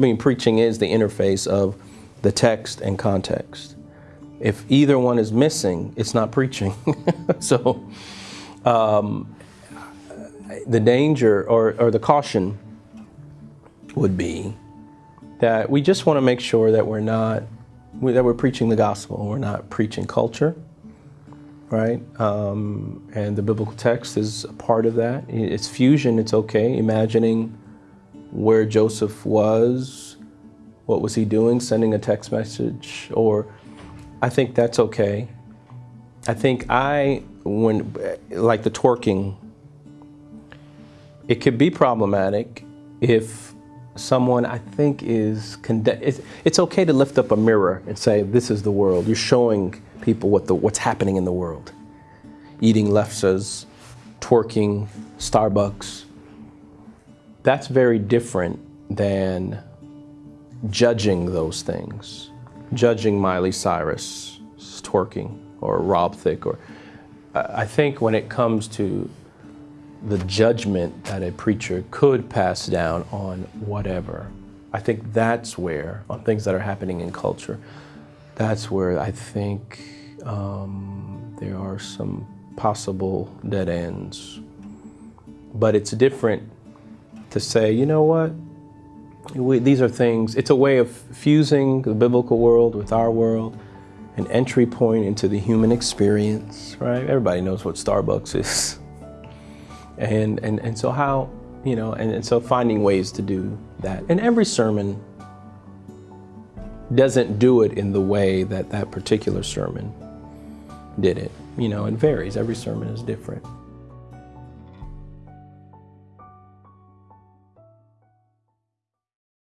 I mean, preaching is the interface of the text and context. If either one is missing, it's not preaching. so, um, the danger or, or the caution would be that we just want to make sure that we're not that we're preaching the gospel. We're not preaching culture, right? Um, and the biblical text is a part of that. It's fusion. It's okay. Imagining where Joseph was, what was he doing, sending a text message, or I think that's okay. I think I, when, like the twerking, it could be problematic if someone I think is, it's, it's okay to lift up a mirror and say, this is the world. You're showing people what the, what's happening in the world. Eating lefses, twerking, Starbucks, that's very different than judging those things. Judging Miley Cyrus twerking or Rob Thicke or I think when it comes to the judgment that a preacher could pass down on whatever, I think that's where, on things that are happening in culture, that's where I think um, there are some possible dead ends. But it's different to say, you know what, we, these are things, it's a way of fusing the biblical world with our world, an entry point into the human experience, right? Everybody knows what Starbucks is. And, and, and so how, you know, and, and so finding ways to do that. And every sermon doesn't do it in the way that that particular sermon did it. You know, it varies. Every sermon is different.